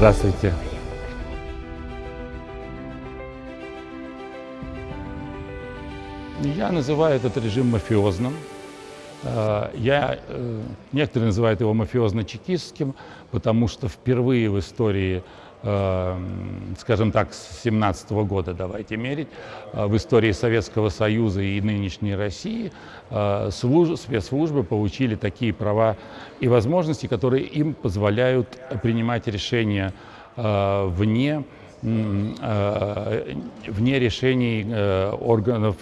Здравствуйте. Я называю этот режим мафиозным. Э, я, э, некоторые называют его мафиозно-чекистским, потому что впервые в истории, скажем так, с 17 года, давайте мерить, в истории Советского Союза и нынешней России служ, спецслужбы получили такие права и возможности, которые им позволяют принимать решения вне, вне решений органов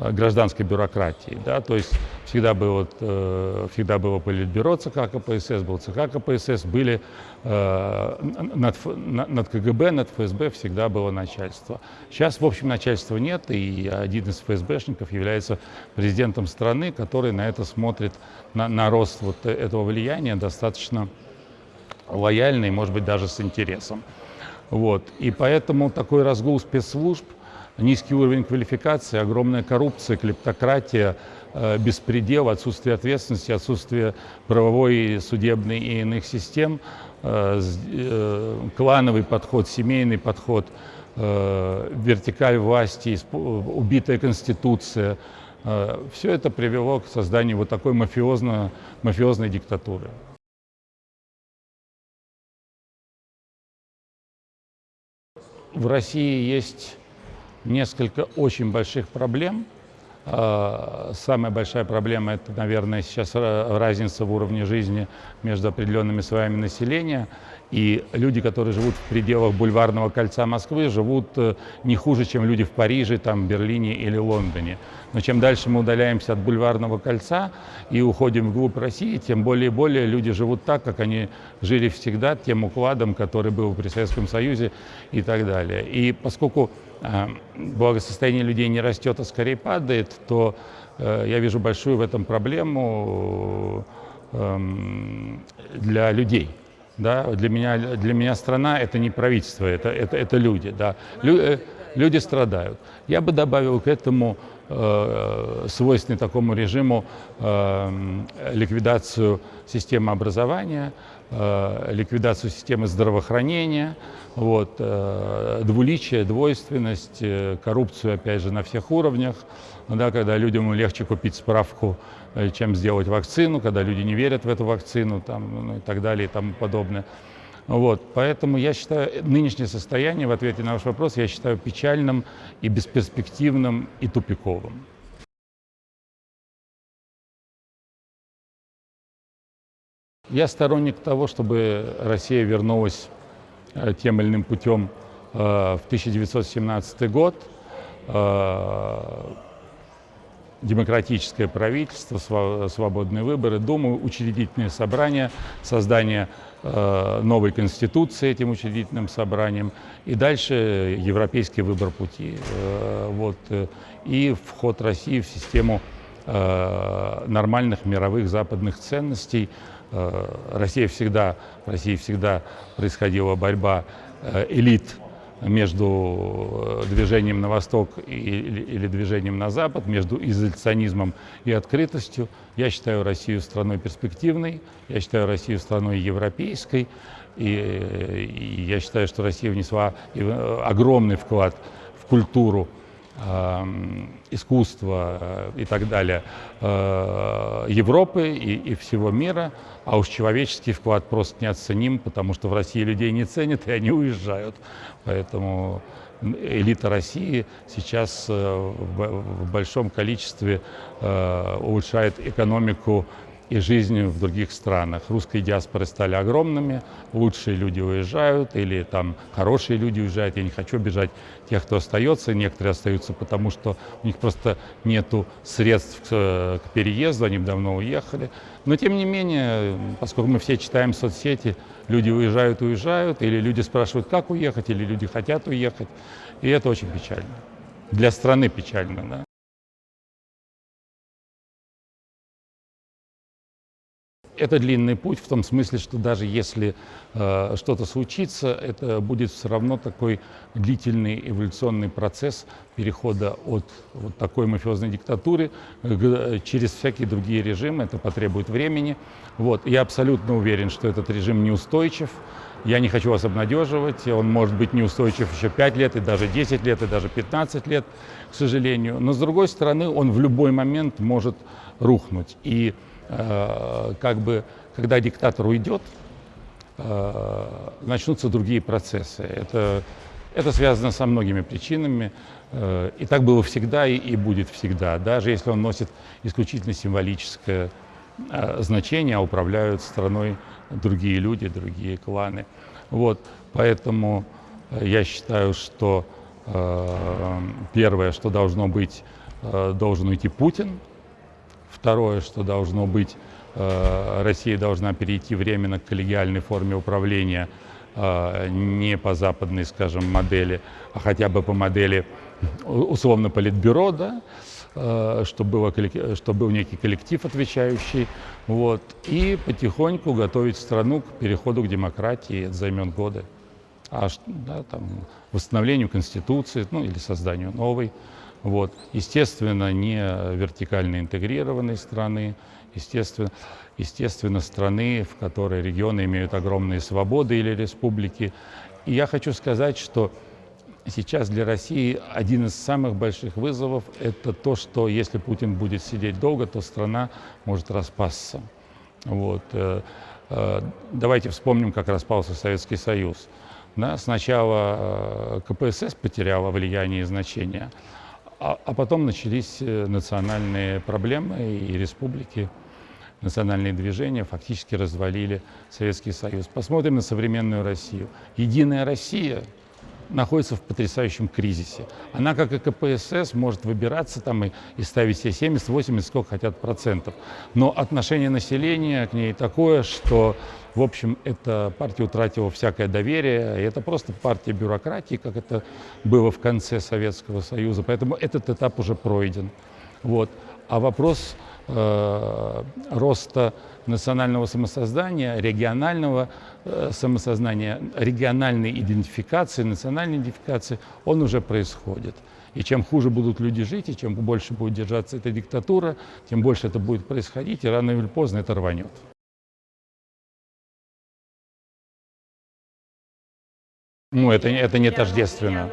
Э, гражданской бюрократии. Да? То есть всегда было, э, всегда было политбюро ЦК КПСС, был ЦК КПСС, были э, над, над КГБ, над ФСБ всегда было начальство. Сейчас, в общем, начальства нет, и один из ФСБшников является президентом страны, который на это смотрит, на, на рост вот этого влияния достаточно лояльно и, может быть, даже с интересом. Вот. И поэтому такой разгул спецслужб – низкий уровень квалификации, огромная коррупция, клептократия, э, беспредел, отсутствие ответственности, отсутствие правовой, судебной и иных систем, э, э, клановый подход, семейный подход, вертикаль власти, убитая конституция. Все это привело к созданию вот такой мафиозно, мафиозной диктатуры. В России есть несколько очень больших проблем. А, самая большая проблема – это, наверное, сейчас разница в уровне жизни между определенными слоями населения. И люди, которые живут в пределах бульварного кольца Москвы, живут э, не хуже, чем люди в Париже, там, Берлине или Лондоне. Но чем дальше мы удаляемся от бульварного кольца и уходим вглубь России, тем более и более люди живут так, как они жили всегда, тем укладом, который был при Советском Союзе и так далее. И поскольку э, благосостояние людей не растет, а скорее падает, то э, я вижу большую в этом проблему э, для людей. Да, для, меня, для меня страна – это не правительство, это, это, это люди. Да. Лю, э, люди страдают. Я бы добавил к этому э, свойственный такому режиму э, ликвидацию системы образования, ликвидацию системы здравоохранения, вот, э, двуличие, двойственность, э, коррупцию, опять же, на всех уровнях, да, когда людям легче купить справку Э, чем сделать вакцину, когда люди не верят в эту вакцину там, ну, и так далее и тому подобное. Вот, поэтому я считаю, нынешнее состояние, в ответе на ваш вопрос, я считаю печальным и бесперспективным и тупиковым. Я сторонник того, чтобы Россия вернулась э, тем или иным путем э, в 1917 год демократическое правительство, свободные выборы, Думу, учредительное собрание, создание э, новой конституции этим учредительным собранием и дальше европейский выбор пути. Э, вот, э, и вход России в систему э, нормальных мировых западных ценностей. Э, Россия всегда, в России всегда происходила борьба э, элит между э, движением на восток или, или движением на запад, между изоляционизмом и открытостью. Я считаю Россию страной перспективной, я считаю Россию страной европейской, и, и я считаю, что Россия внесла огромный вклад в культуру искусства э, и так далее э, Европы и, и всего мира, а уж человеческий вклад просто неоценим, потому что в России людей не ценят, и они уезжают. Поэтому элита России сейчас э, в большом количестве улучшает экономику и жизнь в других странах. Русские диаспоры стали огромными, лучшие люди уезжают или там хорошие люди уезжают. Я не хочу обижать тех, кто остается. Некоторые остаются потому, что у них просто нету средств к, к переезду, они давно уехали. Но тем не менее, поскольку мы все читаем соцсети, люди уезжают, уезжают, или люди спрашивают, как уехать, или люди хотят уехать. И это очень печально. Для страны печально, да. Это длинный путь в том смысле, что даже если э, что-то случится, это будет все равно такой длительный эволюционный процесс перехода от вот такой мафиозной диктатуры к, через всякие другие режимы. Это потребует времени. Вот. Я абсолютно уверен, что этот режим неустойчив. Я не хочу вас обнадеживать, он может быть неустойчив еще 5 лет, и даже 10 лет, и даже 15 лет, к сожалению. Но с другой стороны, он в любой момент может рухнуть. И э, как бы, когда диктатор уйдет, э, начнутся другие процессы. Это, это связано со многими причинами. Э, и так было всегда и, и будет всегда, даже если он носит исключительно символическое э, значение, а управляют страной другие люди, другие кланы. Вот, поэтому э, я считаю, что э, первое, что должно быть, э, должен уйти Путин. Второе, что должно быть, э, Россия должна перейти временно к коллегиальной форме управления, э, не по западной, скажем, модели, а хотя бы по модели условно политбюро, да, Э, чтобы, было, чтобы был некий коллектив отвечающий, вот, и потихоньку готовить страну к переходу к демократии, это займет годы. А да, там, восстановлению Конституции, ну или созданию новой. Вот. Естественно, не вертикально интегрированной страны, естественно, естественно, страны, в которой регионы имеют огромные свободы или республики. И я хочу сказать, что Сейчас для России один из самых больших вызовов – это то, что если Путин будет сидеть долго, то страна может распасться. Вот. Э, э, давайте вспомним, как распался Советский Союз. Сначала э, КПСС потеряла влияние и значение, а, а потом начались национальные проблемы и республики, национальные движения фактически развалили Советский Союз. Посмотрим на современную Россию. Единая Россия – находится в потрясающем кризисе. Она, как и КПСС, может выбираться там и, и ставить себе 70, 80, сколько хотят процентов. Но отношение населения к ней такое, что, в общем, эта партия утратила всякое доверие. И это просто партия бюрократии, как это было в конце Советского Союза. Поэтому этот этап уже пройден. Вот. А вопрос э, роста национального самосоздания, регионального э, самосознания, региональной идентификации, национальной идентификации, он уже происходит. И чем хуже будут люди жить, и чем больше будет держаться эта диктатура, тем больше это будет происходить, и рано или поздно это рванет. Ну, это, это не тождественно.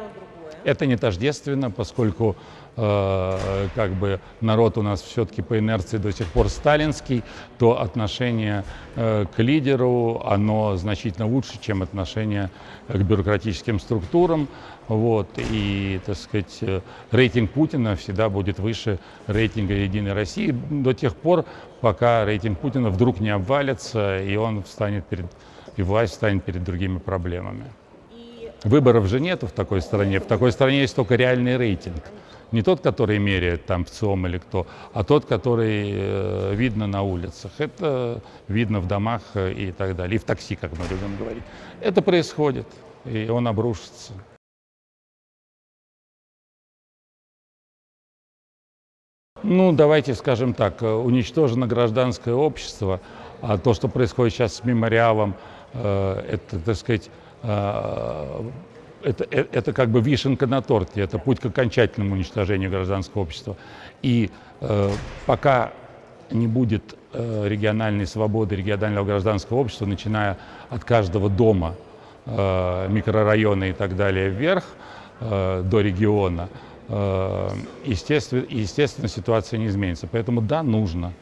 Это не тождественно, поскольку э, как бы народ у нас все-таки по инерции до сих пор сталинский, то отношение э, к лидеру, оно значительно лучше, чем отношение к бюрократическим структурам. Вот, и, так сказать, рейтинг Путина всегда будет выше рейтинга Единой России до тех пор, пока рейтинг Путина вдруг не обвалится, и он встанет перед, и власть встанет перед другими проблемами. Выборов же нету в такой стране. В такой стране есть только реальный рейтинг. Не тот, который меряет там в ЦИОМ или кто, а тот, который э, видно на улицах. Это видно в домах э, и так далее. И в такси, как мы любим говорить. Это происходит, и он обрушится. Ну, давайте скажем так, э, уничтожено гражданское общество, а то, что происходит сейчас с мемориалом, это, так сказать, это, э, это как бы вишенка на торте, это путь к окончательному уничтожению гражданского общества. И э, пока не будет э, региональной свободы, регионального гражданского общества, начиная от каждого дома, э, микрорайона и так далее вверх, э, до региона, э, естественно, естественно, ситуация не изменится. Поэтому да, нужно.